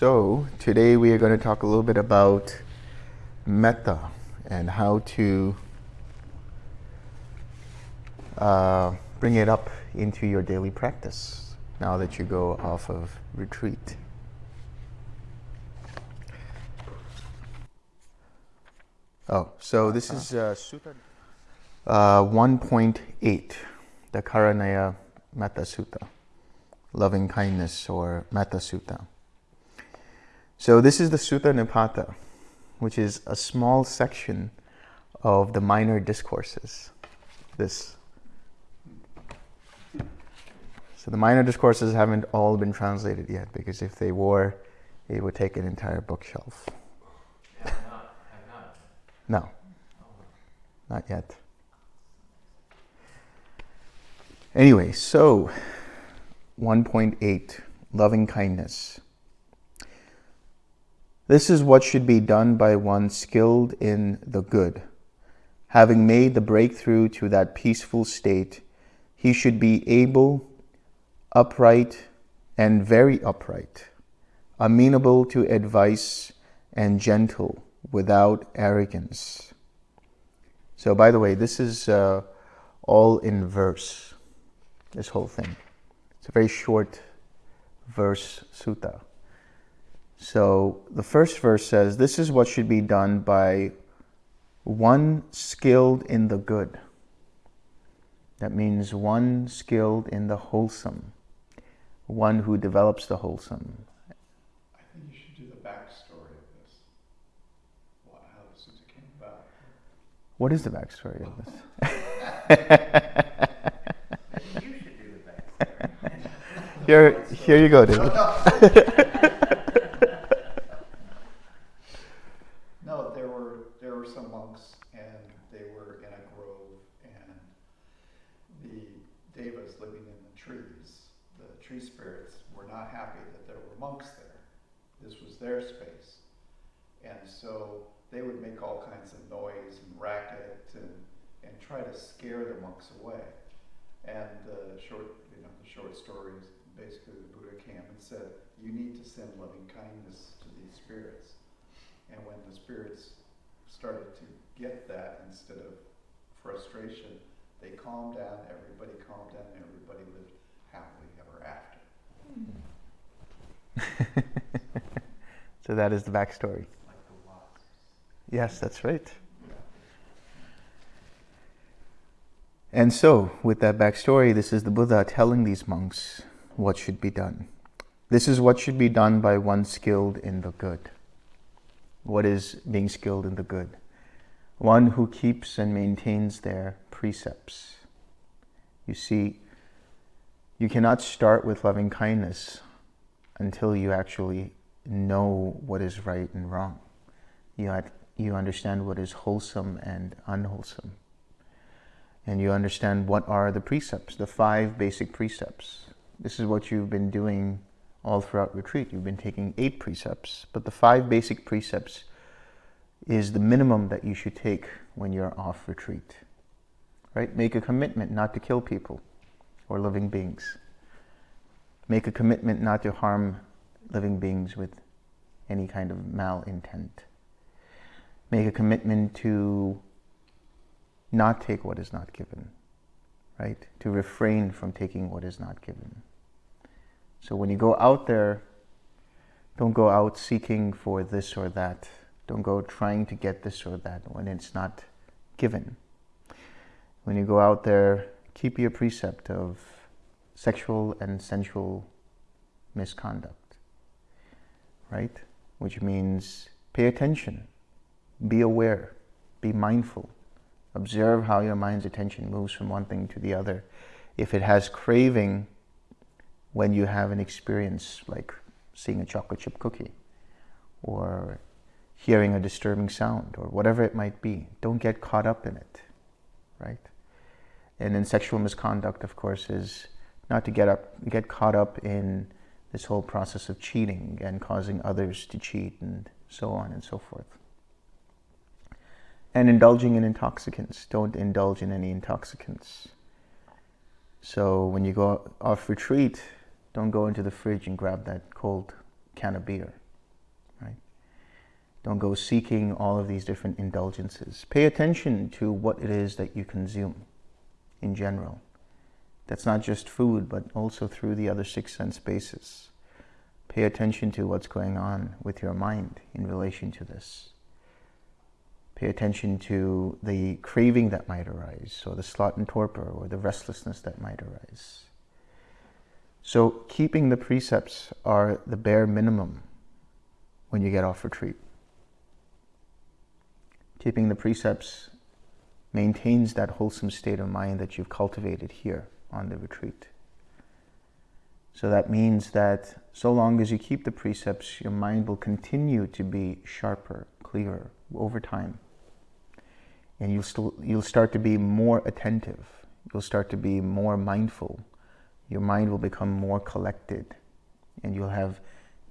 So today we are going to talk a little bit about Metta and how to uh, bring it up into your daily practice now that you go off of retreat. Oh, so this is uh, Sutta uh, 1.8, the Karaniya Metta Sutta, loving kindness or Metta Sutta. So this is the Sutta Nipata, which is a small section of the minor discourses. This. So the minor discourses haven't all been translated yet because if they were, it would take an entire bookshelf. No, not yet. Anyway, so 1.8 Loving kindness. This is what should be done by one skilled in the good. Having made the breakthrough to that peaceful state, he should be able, upright, and very upright, amenable to advice, and gentle without arrogance. So, by the way, this is uh, all in verse, this whole thing. It's a very short verse sutta. So, the first verse says, This is what should be done by one skilled in the good. That means one skilled in the wholesome, one who develops the wholesome, I think you should do the backstory of this. What, how this came about. What is the backstory of this? you should do the backstory. here, here you go, David. no, there were there were some monks, and they were in a grove, and the devas living in the trees, the tree spirits, were not happy that there were monks there. This was their space, and so they would make all kinds of noise and racket and, and try to scare the monks away. And the short, you know, the short story is basically the Buddha came and said, you need to send loving kindness to these spirits. And when the spirits started to get that instead of frustration, they calmed down, everybody calmed down, everybody lived happily ever after. so that is the backstory. Yes, that's right. And so, with that backstory, this is the Buddha telling these monks what should be done. This is what should be done by one skilled in the good. What is being skilled in the good? One who keeps and maintains their precepts. You see, you cannot start with loving kindness until you actually know what is right and wrong. You you understand what is wholesome and unwholesome. And you understand what are the precepts, the five basic precepts. This is what you've been doing all throughout retreat. You've been taking eight precepts, but the five basic precepts is the minimum that you should take when you're off retreat. Right? Make a commitment not to kill people or living beings. Make a commitment not to harm living beings with any kind of malintent make a commitment to not take what is not given, right? To refrain from taking what is not given. So when you go out there, don't go out seeking for this or that. Don't go trying to get this or that when it's not given. When you go out there, keep your precept of sexual and sensual misconduct, right? Which means pay attention be aware, be mindful. Observe how your mind's attention moves from one thing to the other. If it has craving when you have an experience like seeing a chocolate chip cookie or hearing a disturbing sound or whatever it might be, don't get caught up in it, right? And then sexual misconduct, of course, is not to get up, get caught up in this whole process of cheating and causing others to cheat and so on and so forth and indulging in intoxicants. Don't indulge in any intoxicants. So when you go off retreat, Don't go into the fridge and grab that cold can of beer? Don't go seeking all of these different indulgences. Pay attention to what it is that you consume in general. That's not just food, but also through the other six sense bases. Pay attention to what's going on with your mind in relation to this. Pay attention to the craving that might arise, or the sloth and torpor, or the restlessness that might arise. So keeping the precepts are the bare minimum when you get off retreat. Keeping the precepts maintains that wholesome state of mind that you've cultivated here on the retreat. So that means that so long as you keep the precepts, your mind will continue to be sharper, clearer over time. And you'll, still, you'll start to be more attentive. You'll start to be more mindful your mind will become more collected and you'll have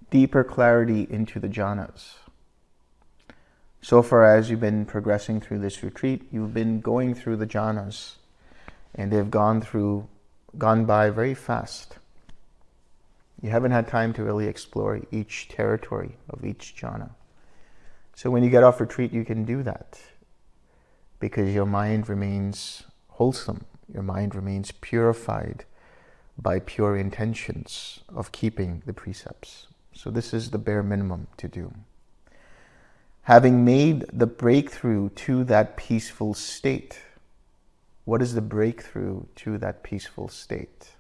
deeper clarity into the jhanas. So far as you've been progressing through this retreat, you've been going through the jhanas and they've gone through, gone by very fast. You haven't had time to really explore each territory of each jhana. So when you get off retreat, you can do that because your mind remains wholesome, your mind remains purified, by pure intentions of keeping the precepts. So this is the bare minimum to do. Having made the breakthrough to that peaceful state, what is the breakthrough to that peaceful state?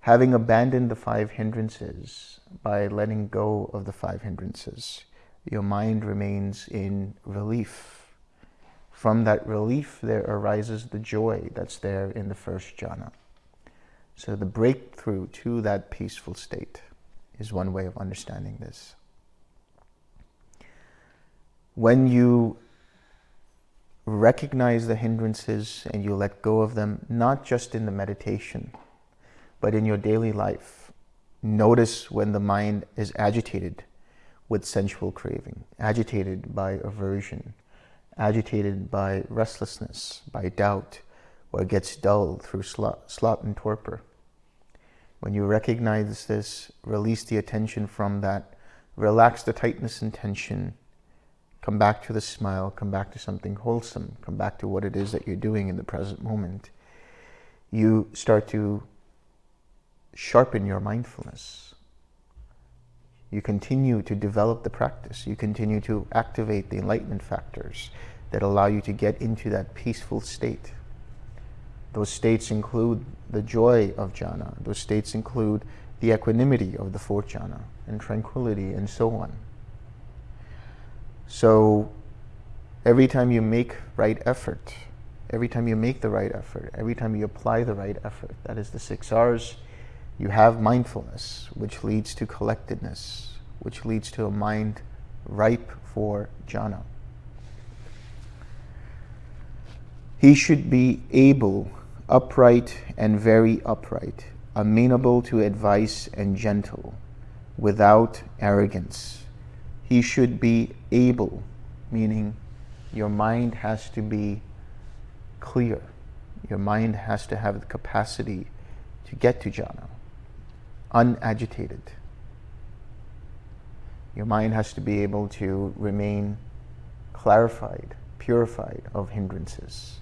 Having abandoned the five hindrances by letting go of the five hindrances, your mind remains in relief from that relief, there arises the joy that's there in the first jhana. So the breakthrough to that peaceful state is one way of understanding this. When you recognize the hindrances and you let go of them, not just in the meditation, but in your daily life, notice when the mind is agitated with sensual craving, agitated by aversion, agitated by restlessness, by doubt, or gets dull through sloth and torpor. When you recognize this, release the attention from that, relax the tightness and tension, come back to the smile, come back to something wholesome, come back to what it is that you're doing in the present moment. You start to sharpen your mindfulness. You continue to develop the practice. You continue to activate the enlightenment factors that allow you to get into that peaceful state. Those states include the joy of jhana. Those states include the equanimity of the fourth jhana and tranquility and so on. So every time you make right effort, every time you make the right effort, every time you apply the right effort, that is the six R's, you have mindfulness, which leads to collectedness, which leads to a mind ripe for jhana. He should be able upright and very upright, amenable to advice and gentle, without arrogance. He should be able, meaning your mind has to be clear. Your mind has to have the capacity to get to jhana, unagitated. Your mind has to be able to remain clarified, purified of hindrances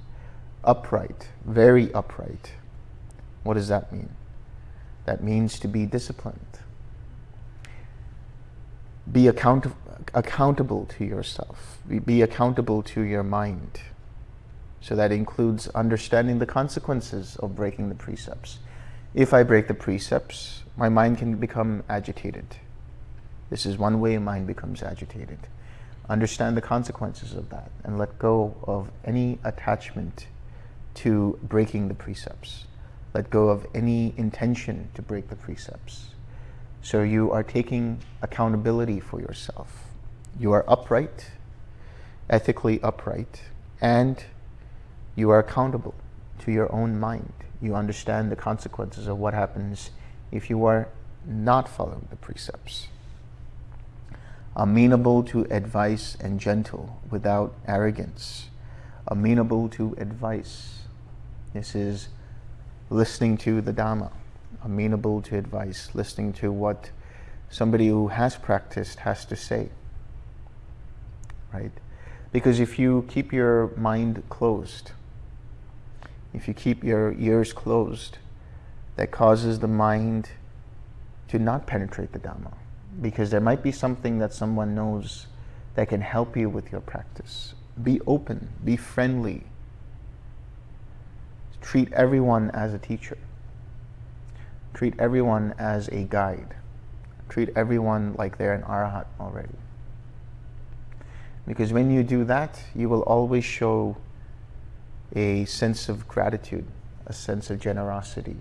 upright, very upright. What does that mean? That means to be disciplined. Be account accountable to yourself. Be accountable to your mind. So that includes understanding the consequences of breaking the precepts. If I break the precepts, my mind can become agitated. This is one way mind becomes agitated. Understand the consequences of that and let go of any attachment to breaking the precepts. Let go of any intention to break the precepts. So you are taking accountability for yourself. You are upright, ethically upright, and you are accountable to your own mind. You understand the consequences of what happens if you are not following the precepts. Amenable to advice and gentle without arrogance. Amenable to advice this is listening to the Dhamma, amenable to advice, listening to what somebody who has practiced has to say. Right? Because if you keep your mind closed, if you keep your ears closed, that causes the mind to not penetrate the Dhamma. Because there might be something that someone knows that can help you with your practice. Be open, be friendly. Treat everyone as a teacher. Treat everyone as a guide. Treat everyone like they're an arahat already. Because when you do that, you will always show a sense of gratitude, a sense of generosity,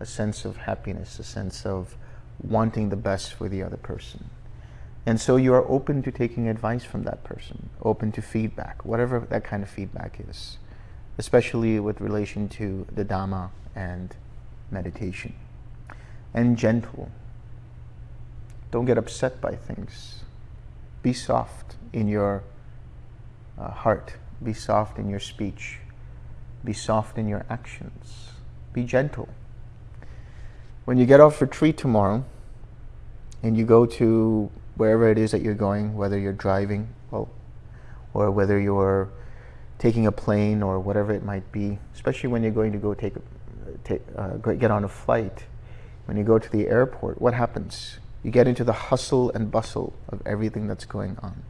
a sense of happiness, a sense of wanting the best for the other person. And so you are open to taking advice from that person, open to feedback, whatever that kind of feedback is, especially with relation to the Dhamma and meditation. And gentle. Don't get upset by things. Be soft in your uh, heart. Be soft in your speech. Be soft in your actions. Be gentle. When you get off retreat tomorrow and you go to wherever it is that you're going, whether you're driving well, or whether you're taking a plane or whatever it might be, especially when you're going to go take, take uh, get on a flight, when you go to the airport, what happens? You get into the hustle and bustle of everything that's going on.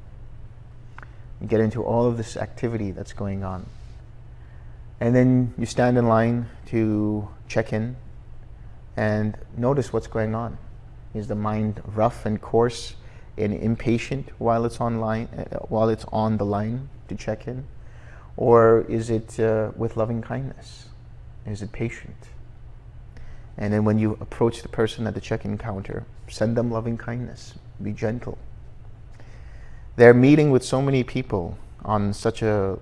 You get into all of this activity that's going on. And then you stand in line to check in and notice what's going on. Is the mind rough and coarse and impatient while it's online, uh, while it's on the line to check in, or is it uh, with loving kindness? Is it patient? And then when you approach the person at the check-in counter, send them loving kindness. Be gentle. They're meeting with so many people on such a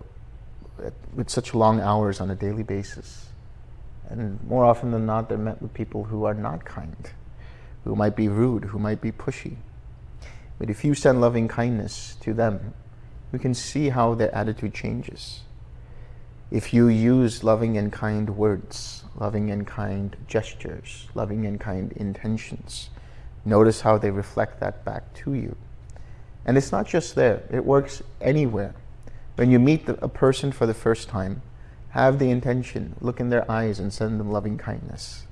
with such long hours on a daily basis. And more often than not, they're met with people who are not kind, who might be rude, who might be pushy. But if you send loving kindness to them, you can see how their attitude changes. If you use loving and kind words, loving and kind gestures, loving and kind intentions, notice how they reflect that back to you. And it's not just there, it works anywhere. When you meet the, a person for the first time, have the intention, look in their eyes and send them loving kindness.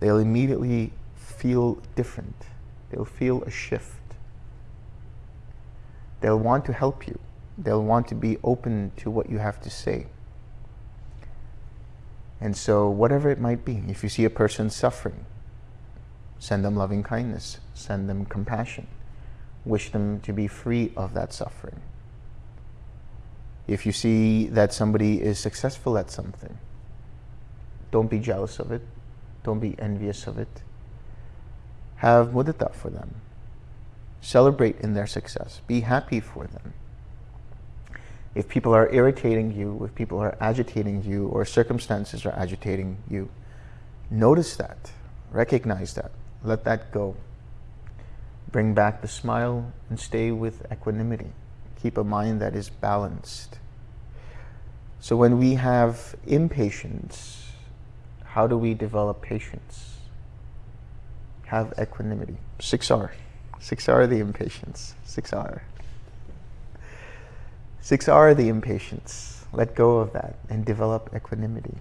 They'll immediately feel different. They'll feel a shift. They'll want to help you. They'll want to be open to what you have to say. And so whatever it might be, if you see a person suffering, send them loving kindness, send them compassion, wish them to be free of that suffering. If you see that somebody is successful at something, don't be jealous of it, don't be envious of it. Have mudita for them. Celebrate in their success. Be happy for them. If people are irritating you, if people are agitating you, or circumstances are agitating you, notice that, recognize that, let that go. Bring back the smile and stay with equanimity. Keep a mind that is balanced. So when we have impatience, how do we develop patience? Have equanimity. 6R. 6R the impatience. 6R. 6R the impatience. Let go of that and develop equanimity.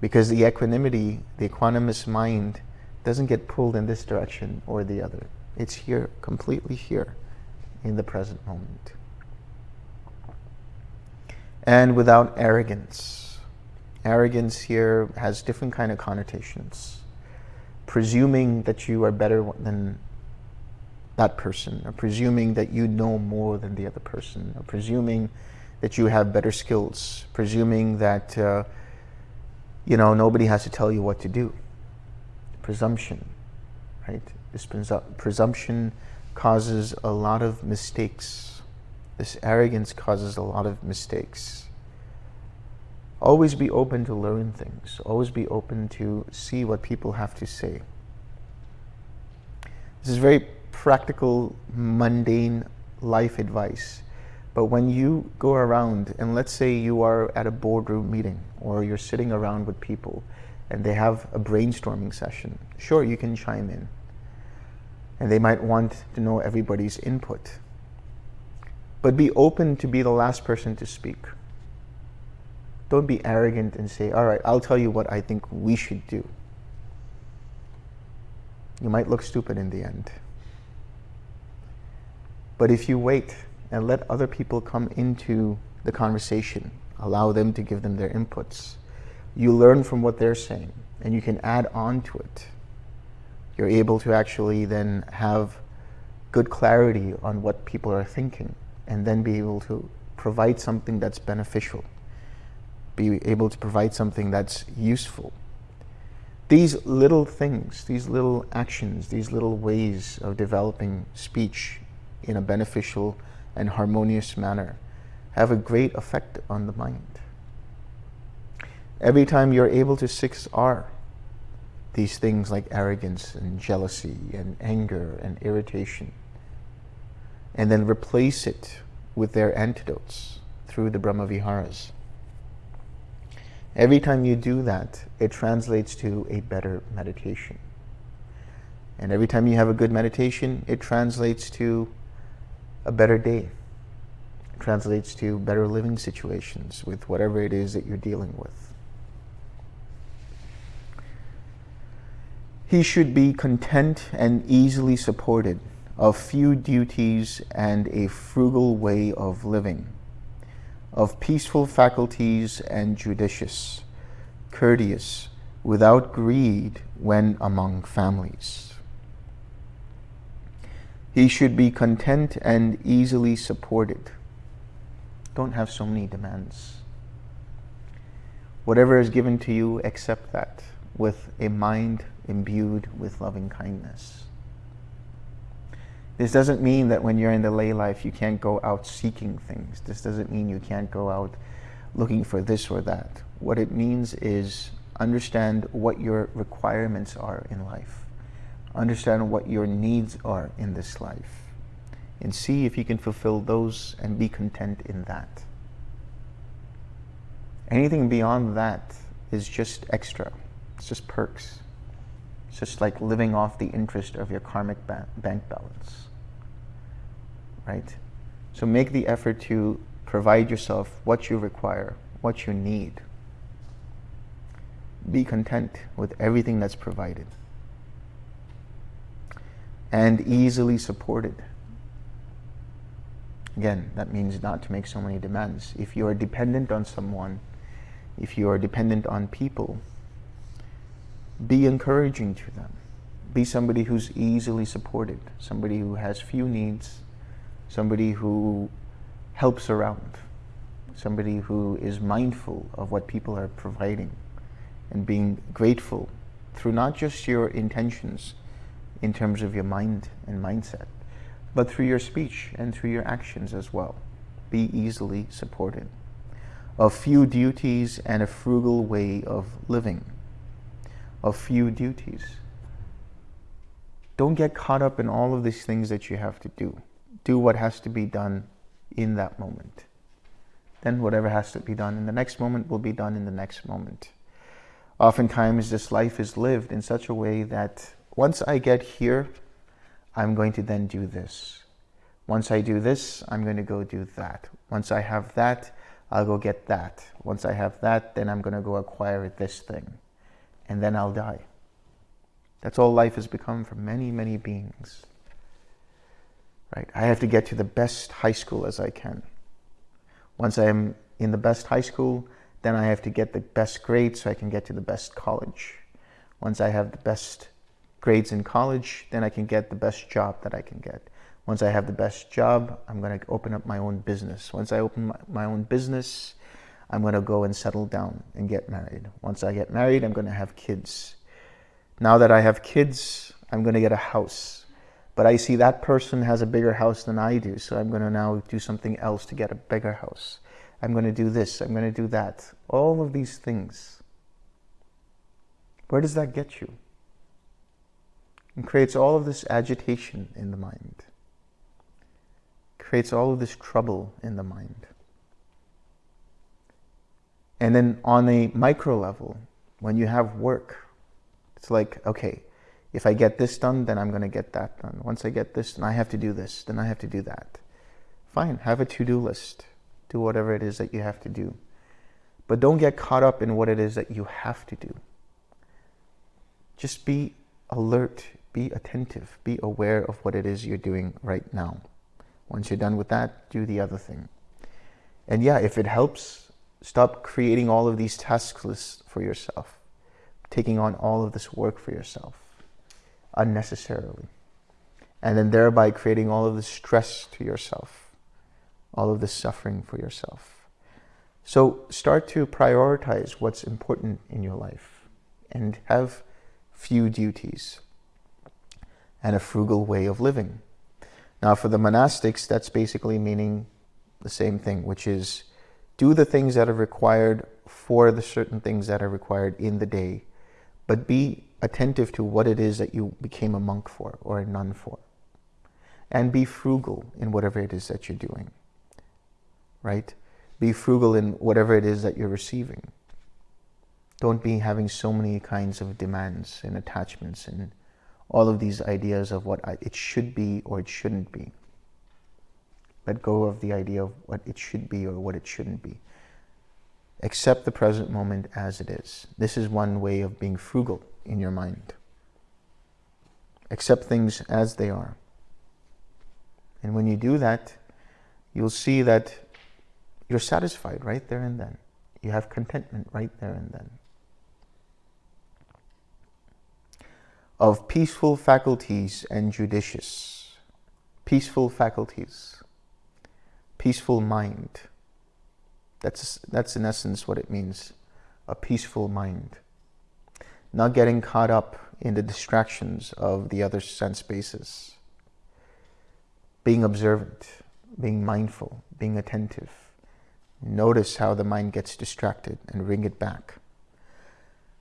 Because the equanimity, the equanimous mind, doesn't get pulled in this direction or the other. It's here, completely here, in the present moment. And without arrogance. Arrogance here has different kind of connotations. Presuming that you are better than that person, or presuming that you know more than the other person, or presuming that you have better skills, presuming that uh, you know nobody has to tell you what to do. Presumption, right? This presumption causes a lot of mistakes. This arrogance causes a lot of mistakes. Always be open to learn things. Always be open to see what people have to say. This is very practical, mundane life advice. But when you go around, and let's say you are at a boardroom meeting, or you're sitting around with people, and they have a brainstorming session, sure, you can chime in. And they might want to know everybody's input. But be open to be the last person to speak. Don't be arrogant and say, all right, I'll tell you what I think we should do. You might look stupid in the end. But if you wait and let other people come into the conversation, allow them to give them their inputs, you learn from what they're saying and you can add on to it. You're able to actually then have good clarity on what people are thinking and then be able to provide something that's beneficial, be able to provide something that's useful. These little things, these little actions, these little ways of developing speech in a beneficial and harmonious manner have a great effect on the mind. Every time you're able to 6R, these things like arrogance and jealousy and anger and irritation, and then replace it with their antidotes through the Brahma Viharas. Every time you do that, it translates to a better meditation. And every time you have a good meditation, it translates to a better day. It translates to better living situations with whatever it is that you're dealing with. He should be content and easily supported of few duties and a frugal way of living, of peaceful faculties and judicious, courteous, without greed when among families. He should be content and easily supported. Don't have so many demands. Whatever is given to you, accept that with a mind imbued with loving kindness. This doesn't mean that when you're in the lay life, you can't go out seeking things. This doesn't mean you can't go out looking for this or that. What it means is understand what your requirements are in life. Understand what your needs are in this life. And see if you can fulfill those and be content in that. Anything beyond that is just extra. It's just perks. It's just like living off the interest of your karmic ba bank balance right? So make the effort to provide yourself what you require, what you need. Be content with everything that's provided. And easily supported. Again, that means not to make so many demands. If you are dependent on someone, if you are dependent on people, be encouraging to them. Be somebody who's easily supported, somebody who has few needs, somebody who helps around, somebody who is mindful of what people are providing and being grateful through not just your intentions in terms of your mind and mindset, but through your speech and through your actions as well. Be easily supported. A few duties and a frugal way of living. Of few duties. Don't get caught up in all of these things that you have to do do what has to be done in that moment. Then whatever has to be done in the next moment will be done in the next moment. Oftentimes this life is lived in such a way that once I get here, I'm going to then do this. Once I do this, I'm going to go do that. Once I have that, I'll go get that. Once I have that, then I'm going to go acquire this thing. And then I'll die. That's all life has become for many, many beings right? I have to get to the best high school as I can. Once I'm in the best high school, then I have to get the best grades so I can get to the best college. Once I have the best grades in college, then I can get the best job that I can get. Once I have the best job, I'm going to open up my own business. Once I open my, own business, I'm going to go and settle down and get married. Once I get married, I'm going to have kids. Now that I have kids, I'm going to get a house but I see that person has a bigger house than I do, so I'm going to now do something else to get a bigger house. I'm going to do this, I'm going to do that. All of these things. Where does that get you? It creates all of this agitation in the mind. It creates all of this trouble in the mind. And then on a micro level, When you have work, it's like, okay, if I get this done, then I'm going to get that done. Once I get this, then I have to do this, then I have to do that. Fine, have a to-do list. Do whatever it is that you have to do. But don't get caught up in what it is that you have to do. Just be alert, be attentive, be aware of what it is you're doing right now. Once you're done with that, do the other thing. And yeah, if it helps, stop creating all of these task lists for yourself, taking on all of this work for yourself unnecessarily. And then thereby creating all of the stress to yourself, all of the suffering for yourself. So start to prioritize what's important in your life and have few duties and a frugal way of living. Now for the monastics, that's basically meaning the same thing, which is do the things that are required for the certain things that are required in the day, but be attentive to what it is that you became a monk for or a nun for. And be frugal in whatever it is that you're doing, right? Be frugal in whatever it is that you're receiving. Don't be having so many kinds of demands and attachments and all of these ideas of what it should be or it shouldn't be. Let go of the idea of what it should be or what it shouldn't be. Accept the present moment as it is. This is one way of being frugal in your mind. Accept things as they are. And when you do that, you'll see that you're satisfied right there and then. You have contentment right there and then. Of peaceful faculties and judicious. Peaceful faculties. Peaceful mind. That's, that's in essence what it means. A peaceful mind not getting caught up in the distractions of the other sense bases. Being observant, being mindful, being attentive. Notice how the mind gets distracted and bring it back.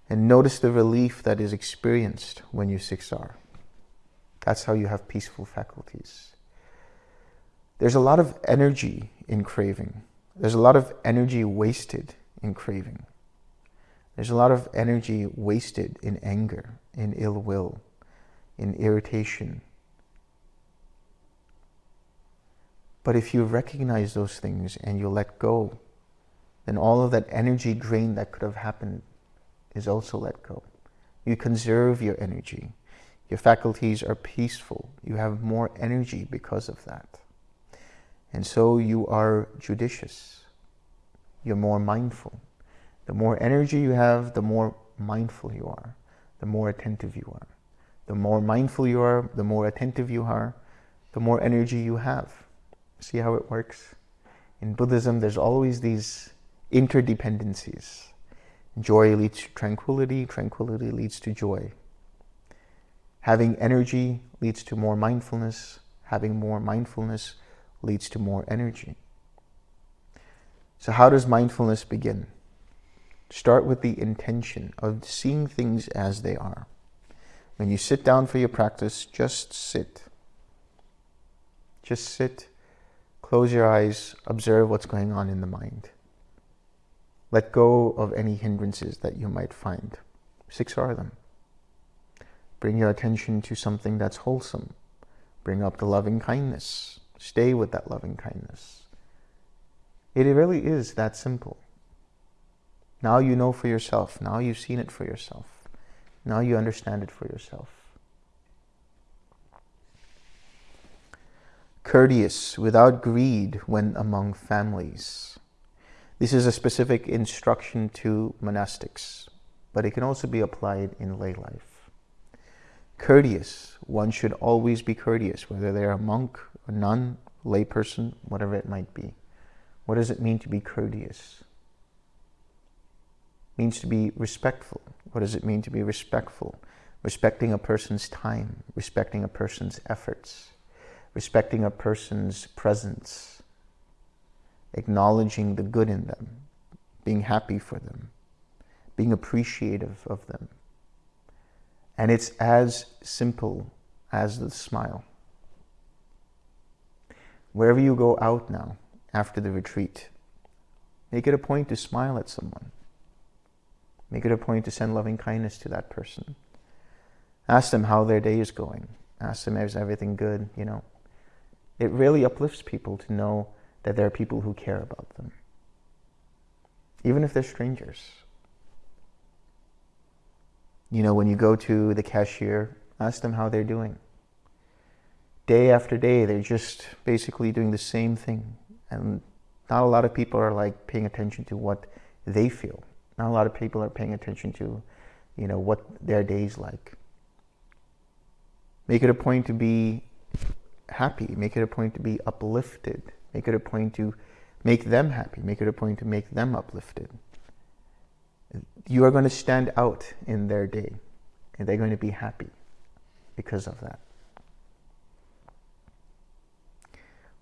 And notice the relief that is experienced when you 6R. That's how you have peaceful faculties. There's a lot of energy in craving. There's a lot of energy wasted in craving. There's a lot of energy wasted in anger, in ill will, in irritation. But if you recognize those things and you let go, then all of that energy drain that could have happened is also let go. You conserve your energy. Your faculties are peaceful. You have more energy because of that. And so you are judicious. You're more mindful. The more energy you have, the more mindful you are, the more attentive you are. The more mindful you are, the more attentive you are, the more energy you have. See how it works? In Buddhism, there's always these interdependencies. Joy leads to tranquility, tranquility leads to joy. Having energy leads to more mindfulness, having more mindfulness leads to more energy. So how does mindfulness begin? Start with the intention of seeing things as they are. When you sit down for your practice, just sit. Just sit, close your eyes, observe what's going on in the mind. Let go of any hindrances that you might find. 6R them. Bring your attention to something that's wholesome. Bring up the loving kindness. Stay with that loving kindness. It really is that simple. Now you know for yourself. Now you've seen it for yourself. Now you understand it for yourself. Courteous, without greed when among families. This is a specific instruction to monastics, but it can also be applied in lay life. Courteous, one should always be courteous, whether they're a monk, a nun, layperson, whatever it might be. What does it mean to be courteous? means to be respectful. What does it mean to be respectful? Respecting a person's time, respecting a person's efforts, respecting a person's presence, acknowledging the good in them, being happy for them, being appreciative of them. And it's as simple as the smile. Wherever you go out now, after the retreat, make it a point to smile at someone. Make it a point to send loving kindness to that person. Ask them how their day is going. Ask them, is everything good? You know, it really uplifts people to know that there are people who care about them, even if they're strangers. You know, when you go to the cashier, ask them how they're doing. Day after day, they're just basically doing the same thing. And not a lot of people are like paying attention to what they feel. Not a lot of people are paying attention to, you know, what their day's like. Make it a point to be happy. Make it a point to be uplifted. Make it a point to make them happy. Make it a point to make them uplifted. You are going to stand out in their day, and they're going to be happy because of that.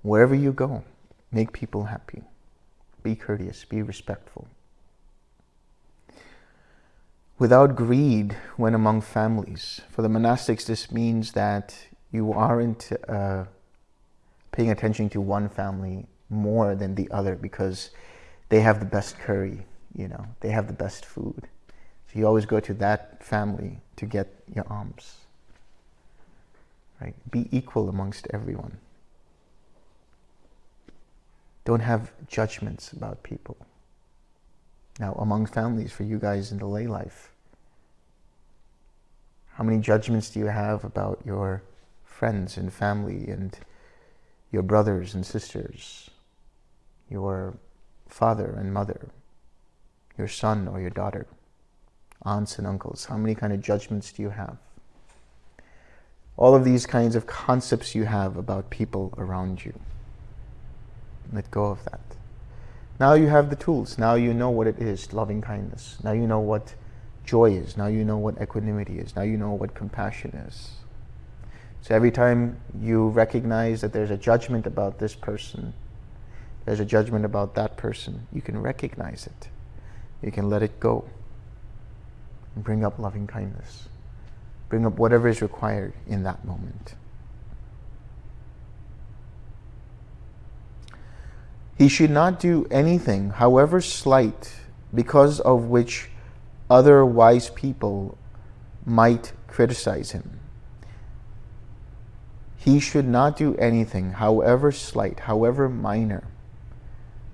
Wherever you go, make people happy. Be courteous, be respectful. Without greed when among families. For the monastics, this means that you aren't uh, paying attention to one family more than the other because they have the best curry, you know, they have the best food. So you always go to that family to get your alms. Right? Be equal amongst everyone. Don't have judgments about people. Now, among families, for you guys in the lay life, how many judgments do you have about your friends and family and your brothers and sisters, your father and mother, your son or your daughter, aunts and uncles? How many kind of judgments do you have? All of these kinds of concepts you have about people around you. Let go of that. Now you have the tools. Now you know what it is, loving kindness. Now you know what joy is. Now you know what equanimity is. Now you know what compassion is. So every time you recognize that there's a judgment about this person, there's a judgment about that person, you can recognize it. You can let it go and bring up loving kindness. Bring up whatever is required in that moment. He should not do anything, however slight, because of which other wise people might criticize him. He should not do anything, however slight, however minor,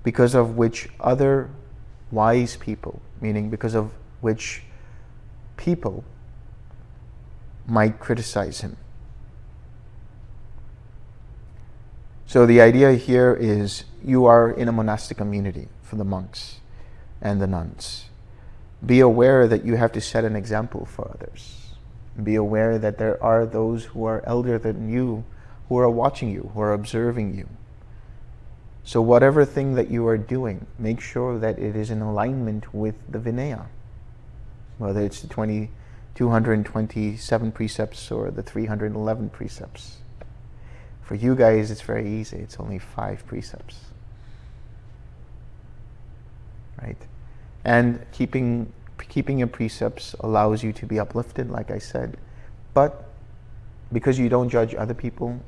because of which other wise people, meaning because of which people might criticize him. So the idea here is you are in a monastic community for the monks and the nuns. Be aware that you have to set an example for others. Be aware that there are those who are elder than you who are watching you, who are observing you. So whatever thing that you are doing, make sure that it is in alignment with the Vinaya. Whether it's the 20, 227 precepts or the 311 precepts. For you guys, it's very easy. It's only five precepts. Right? And keeping keeping your precepts allows you to be uplifted, like I said. But because you don't judge other people,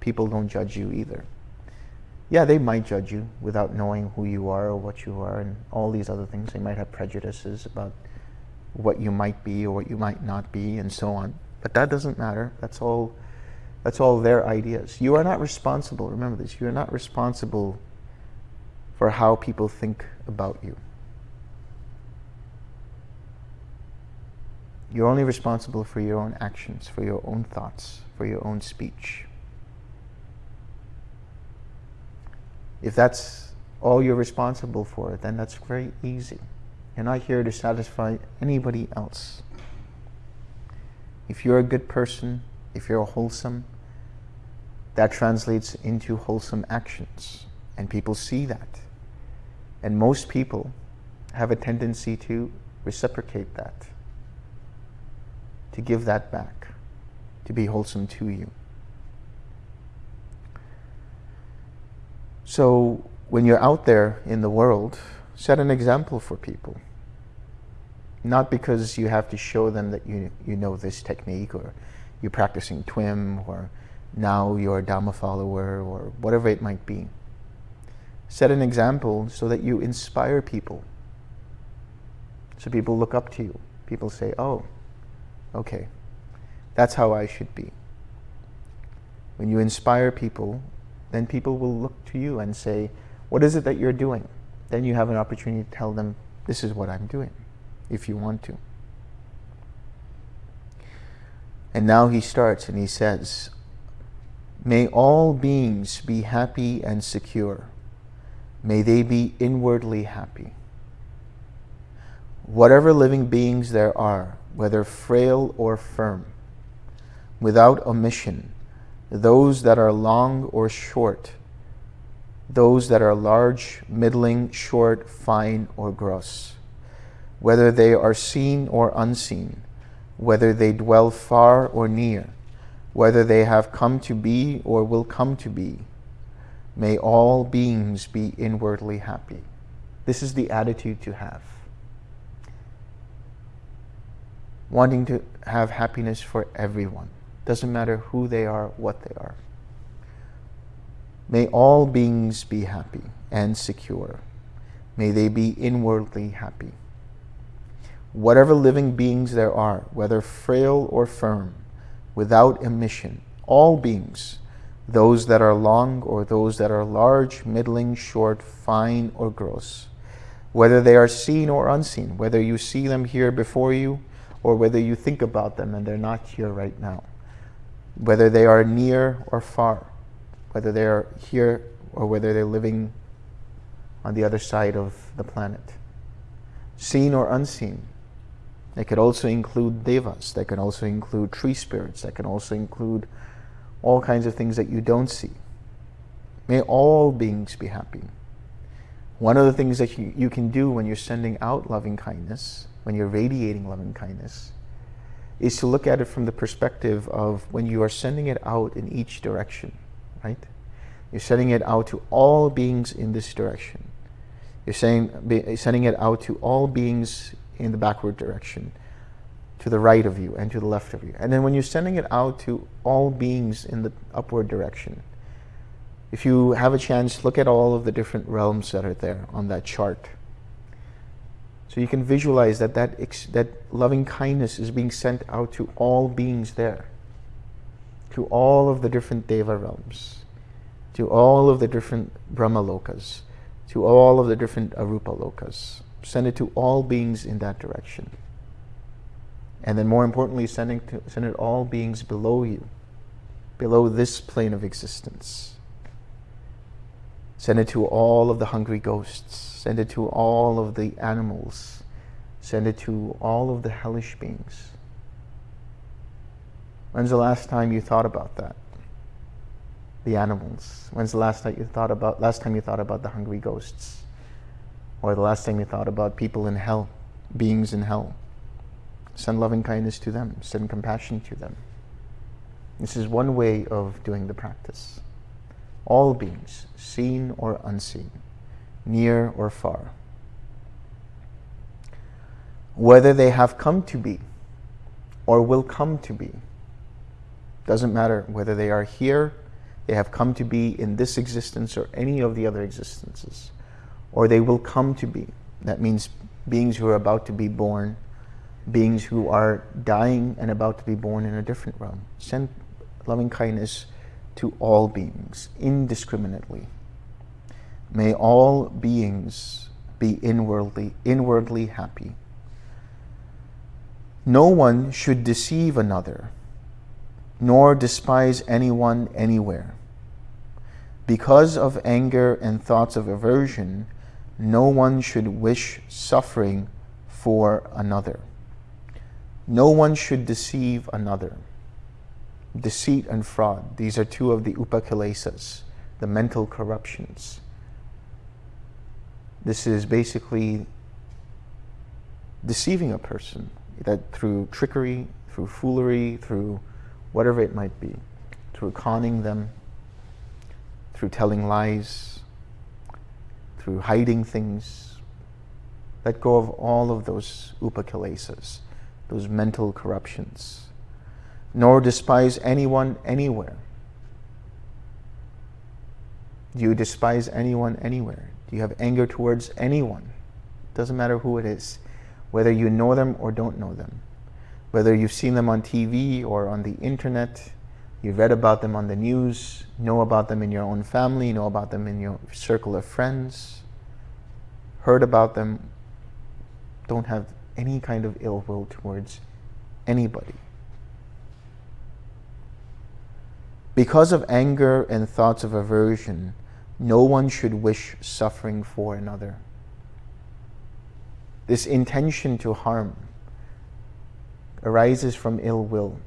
people don't judge you either. Yeah, they might judge you without knowing who you are or what you are and all these other things. They might have prejudices about what you might be or what you might not be and so on. But that doesn't matter. That's all that's all their ideas. You are not responsible, remember this, you are not responsible for how people think about you. You're only responsible for your own actions, for your own thoughts, for your own speech. If that's all you're responsible for, then that's very easy. You're not here to satisfy anybody else. If you're a good person, if you're wholesome, that translates into wholesome actions. And people see that. And most people have a tendency to reciprocate that to give that back, to be wholesome to you. So when you're out there in the world, set an example for people. Not because you have to show them that you, you know this technique or you're practicing TWIM or now you're a Dhamma follower or whatever it might be. Set an example so that you inspire people So people look up to you. People say, oh, okay, that's how I should be. When you inspire people, then people will look to you and say, what is it that you're doing? Then you have an opportunity to tell them, this is what I'm doing, if you want to. And now he starts and he says, May all beings be happy and secure. May they be inwardly happy. Whatever living beings there are, whether frail or firm, without omission, those that are long or short, those that are large, middling, short, fine, or gross, whether they are seen or unseen, whether they dwell far or near, whether they have come to be or will come to be. May all beings be inwardly happy. This is the attitude to have. Wanting to have happiness for everyone. Doesn't matter who they are, what they are. May all beings be happy and secure. May they be inwardly happy whatever living beings there are, whether frail or firm, without emission, all beings, those that are long or those that are large, middling, short, fine or gross, whether they are seen or unseen, whether you see them here before you or whether you think about them and they're not here right now, whether they are near or far, whether they are here or whether they're living on the other side of the planet, seen or unseen, they could also include devas. They can also include tree spirits. They can also include all kinds of things that you don't see. May all beings be happy. One of the things that you, you can do when you're sending out loving kindness, when you're radiating loving kindness, is to look at it from the perspective of when you are sending it out in each direction, right? You're sending it out to all beings in this direction. You're saying, sending it out to all beings in the backward direction, to the right of you and to the left of you. And then when you're sending it out to all beings in the upward direction, if you have a chance, look at all of the different realms that are there on that chart. So you can visualize that that, that loving kindness is being sent out to all beings there, to all of the different Deva realms, to all of the different Brahma lokas, to all of the different Arupa lokas. Send it to all beings in that direction. And then more importantly, sending to, send it all beings below you, below this plane of existence. Send it to all of the hungry ghosts. Send it to all of the animals. Send it to all of the hellish beings. When's the last time you thought about that? The animals. When's the last time you thought about last time you thought about the hungry ghosts? Or the last time you thought about people in hell, beings in hell. Send loving kindness to them, send compassion to them. This is one way of doing the practice. All beings, seen or unseen, near or far. Whether they have come to be or will come to be, doesn't matter whether they are here, they have come to be in this existence or any of the other existences or they will come to be. That means beings who are about to be born, beings who are dying and about to be born in a different realm. Send loving kindness to all beings, indiscriminately. May all beings be inwardly, inwardly happy. No one should deceive another, nor despise anyone anywhere. Because of anger and thoughts of aversion, no one should wish suffering for another. No one should deceive another. Deceit and fraud, these are two of the upakilesas, the mental corruptions. This is basically deceiving a person that through trickery, through foolery, through whatever it might be, through conning them, through telling lies, through hiding things. Let go of all of those upakilesas, those mental corruptions. Nor despise anyone anywhere. Do you despise anyone anywhere? Do you have anger towards anyone? Doesn't matter who it is. whether you know them or don't know them, whether you've seen them on TV or on the internet, you've read about them on the news, know about them in your own family, know about them in your circle of friends, heard about them, don't have any kind of ill will towards anybody. Because of anger and thoughts of aversion, no one should wish suffering for another. This intention to harm arises from ill will,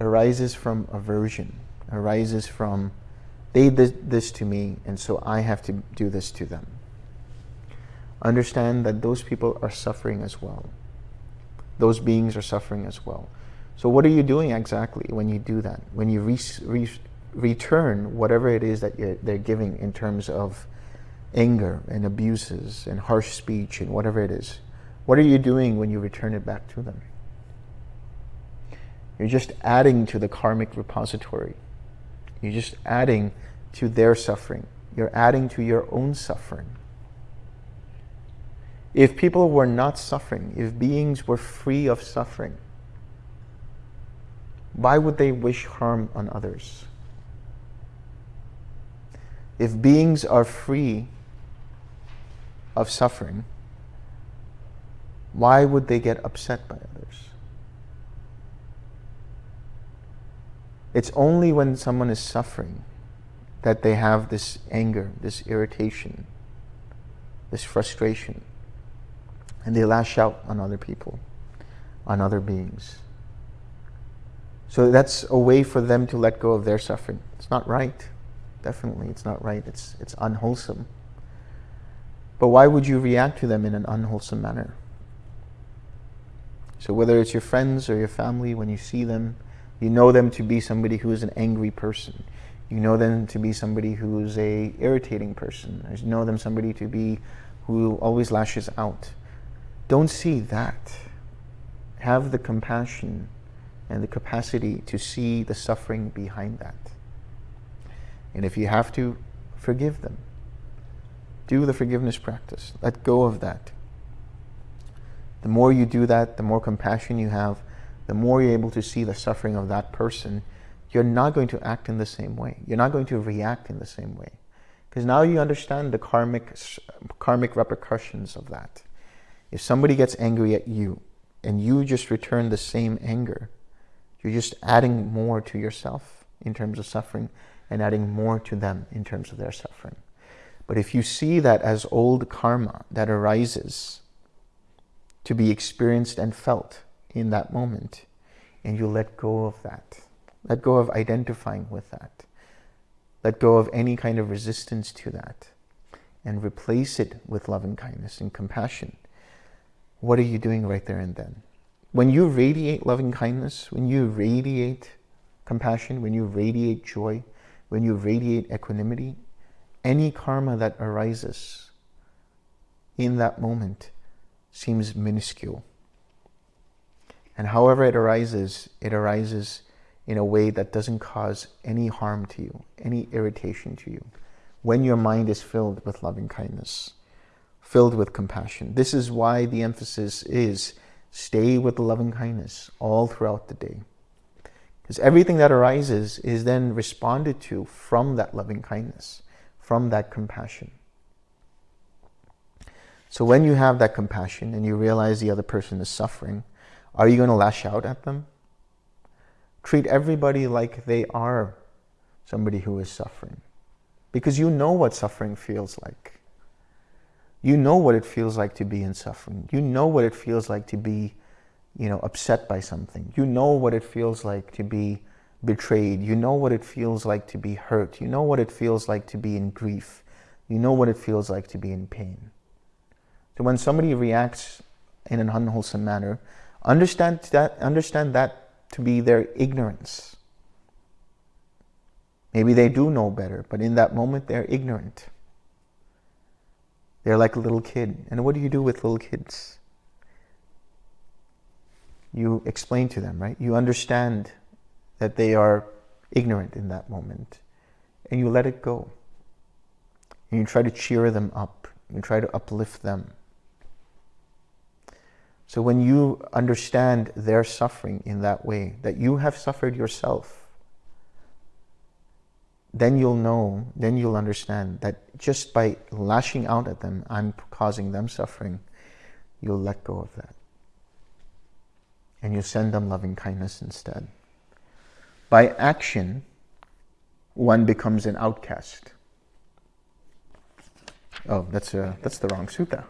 arises from aversion, arises from they did this to me and so I have to do this to them. Understand that those people are suffering as well. Those beings are suffering as well. So what are you doing exactly when you do that? When you re re return whatever it is that they're giving in terms of anger and abuses and harsh speech and whatever it is. What are you doing when you return it back to them? You're just adding to the karmic repository. You're just adding to their suffering. You're adding to your own suffering. If people were not suffering, if beings were free of suffering, why would they wish harm on others? If beings are free of suffering, why would they get upset by others? It's only when someone is suffering that they have this anger, this irritation, this frustration, and they lash out on other people, on other beings. So that's a way for them to let go of their suffering. It's not right. Definitely, it's not right. It's, it's unwholesome. But why would you react to them in an unwholesome manner? So whether it's your friends or your family, when you see them, you know them to be somebody who is an angry person. You know them to be somebody who is a irritating person. You know them somebody to be who always lashes out. Don't see that. Have the compassion and the capacity to see the suffering behind that. And if you have to, forgive them. Do the forgiveness practice. Let go of that. The more you do that, the more compassion you have, the more you're able to see the suffering of that person, you're not going to act in the same way. You're not going to react in the same way. Because now you understand the karmic, karmic repercussions of that. If somebody gets angry at you and you just return the same anger, you're just adding more to yourself in terms of suffering and adding more to them in terms of their suffering. But if you see that as old karma that arises to be experienced and felt in that moment, and you let go of that, let go of identifying with that, let go of any kind of resistance to that, and replace it with loving kindness and compassion, what are you doing right there and then? When you radiate loving kindness, when you radiate compassion, when you radiate joy, when you radiate equanimity, any karma that arises in that moment seems minuscule. And however it arises, it arises in a way that doesn't cause any harm to you, any irritation to you, when your mind is filled with loving kindness, filled with compassion. This is why the emphasis is Stay with the loving kindness all throughout the day. Because everything that arises is then responded to from that loving kindness, from that compassion. So when you have that compassion and you realize the other person is suffering, are you going to lash out at them? Treat everybody like they are somebody who is suffering. Because you know what suffering feels like. You know what it feels like to be in suffering. You know what it feels like to be, you know, upset by something. You know what it feels like to be betrayed. You know what it feels like to be hurt. You know what it feels like to be in grief. You know what it feels like to be in pain. So when somebody reacts in an unwholesome manner, understand that, understand that to be their ignorance. Maybe they do know better, but in that moment they're ignorant. They're like a little kid. And what do you do with little kids? You explain to them, right? You understand that they are ignorant in that moment. And you let it go. And you try to cheer them up. You try to uplift them. So when you understand their suffering in that way, that you have suffered yourself, then you'll know, then you'll understand that just by lashing out at them, I'm causing them suffering, you'll let go of that. And you send them loving kindness instead. By action, one becomes an outcast. Oh, that's, a, that's the wrong sutta.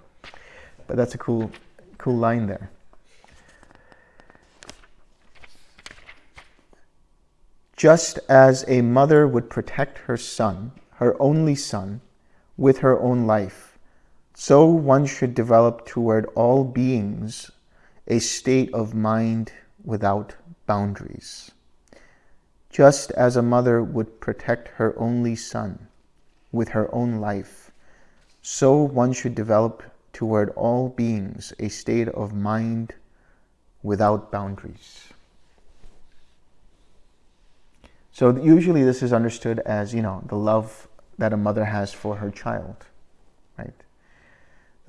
But that's a cool, cool line there. Just as a mother would protect her son, her only son, with her own life, so one should develop toward all beings a state of mind without boundaries. Just as a mother would protect her only son with her own life, so one should develop toward all beings a state of mind without boundaries. So usually this is understood as, you know, the love that a mother has for her child, right?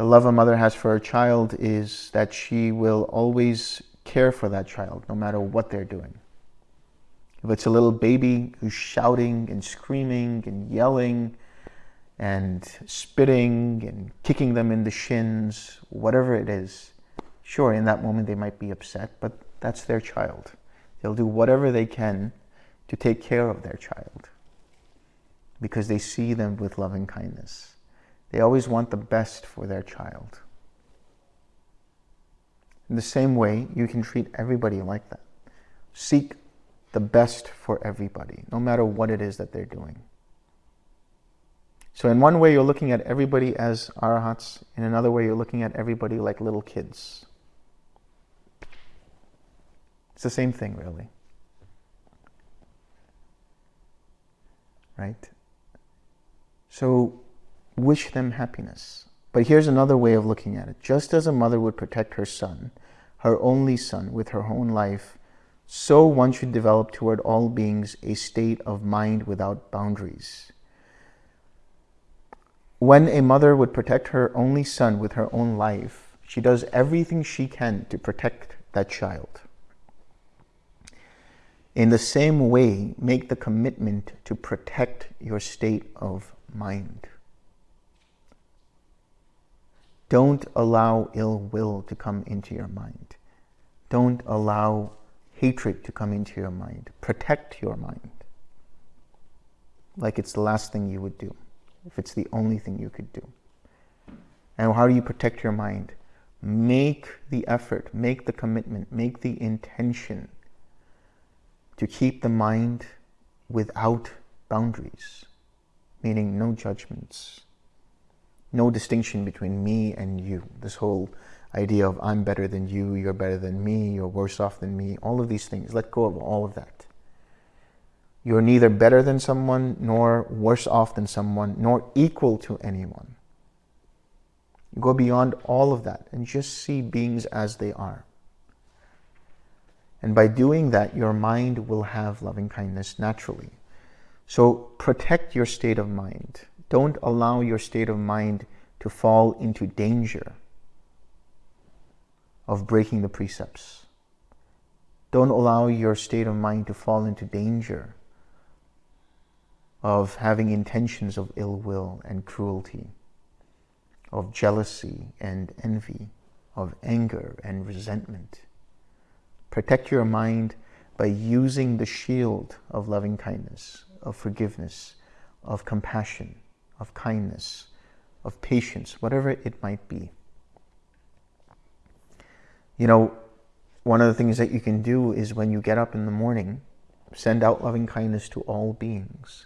The love a mother has for her child is that she will always care for that child, no matter what they're doing. If it's a little baby who's shouting and screaming and yelling and spitting and kicking them in the shins, whatever it is, sure, in that moment they might be upset, but that's their child. They'll do whatever they can to take care of their child because they see them with loving kindness. They always want the best for their child. In the same way, you can treat everybody like that. Seek the best for everybody, no matter what it is that they're doing. So in one way, you're looking at everybody as arahats. In another way, you're looking at everybody like little kids. It's the same thing, really. right? So wish them happiness. But here's another way of looking at it. Just as a mother would protect her son, her only son, with her own life, so one should develop toward all beings a state of mind without boundaries. When a mother would protect her only son with her own life, she does everything she can to protect that child. In the same way, make the commitment to protect your state of mind. Don't allow ill will to come into your mind. Don't allow hatred to come into your mind. Protect your mind. Like it's the last thing you would do, if it's the only thing you could do. And how do you protect your mind? Make the effort, make the commitment, make the intention to keep the mind without boundaries, meaning no judgments, no distinction between me and you. This whole idea of I'm better than you, you're better than me, you're worse off than me, all of these things. Let go of all of that. You're neither better than someone, nor worse off than someone, nor equal to anyone. You go beyond all of that and just see beings as they are. And by doing that, your mind will have loving kindness naturally. So protect your state of mind. Don't allow your state of mind to fall into danger of breaking the precepts. Don't allow your state of mind to fall into danger of having intentions of ill will and cruelty, of jealousy and envy, of anger and resentment. Protect your mind by using the shield of loving kindness, of forgiveness, of compassion, of kindness, of patience, whatever it might be. You know, one of the things that you can do is when you get up in the morning, send out loving kindness to all beings.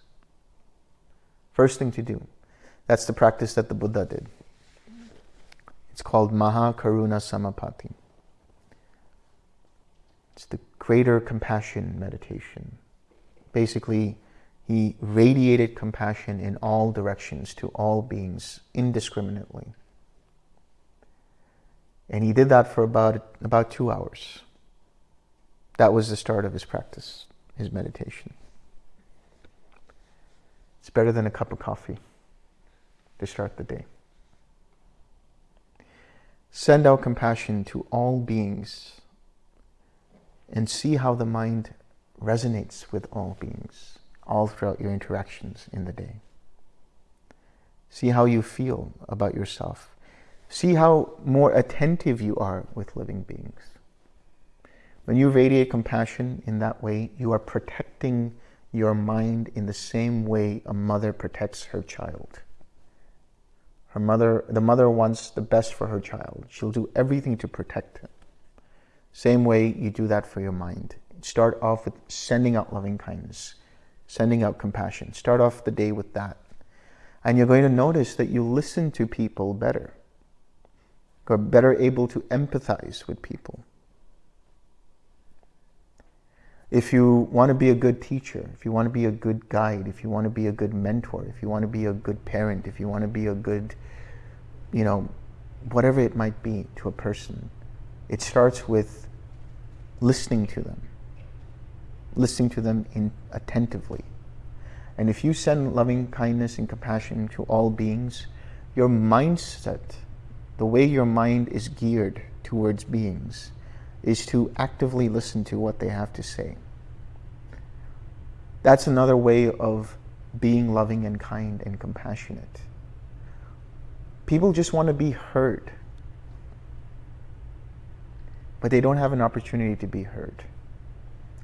First thing to do. That's the practice that the Buddha did. It's called Maha Karuna Samapatti. It's the greater compassion meditation. Basically, he radiated compassion in all directions to all beings indiscriminately. And he did that for about, about two hours. That was the start of his practice, his meditation. It's better than a cup of coffee to start the day. Send out compassion to all beings and see how the mind resonates with all beings all throughout your interactions in the day. See how you feel about yourself. See how more attentive you are with living beings. When you radiate compassion in that way, you are protecting your mind in the same way a mother protects her child. Her mother, the mother wants the best for her child. She'll do everything to protect him. Same way you do that for your mind. Start off with sending out loving kindness, sending out compassion. Start off the day with that. And you're going to notice that you listen to people better. You're better able to empathize with people. If you want to be a good teacher, if you want to be a good guide, if you want to be a good mentor, if you want to be a good parent, if you want to be a good, you know, whatever it might be to a person, it starts with listening to them, listening to them attentively. And if you send loving kindness and compassion to all beings, your mindset, the way your mind is geared towards beings, is to actively listen to what they have to say. That's another way of being loving and kind and compassionate. People just want to be heard, but they don't have an opportunity to be heard.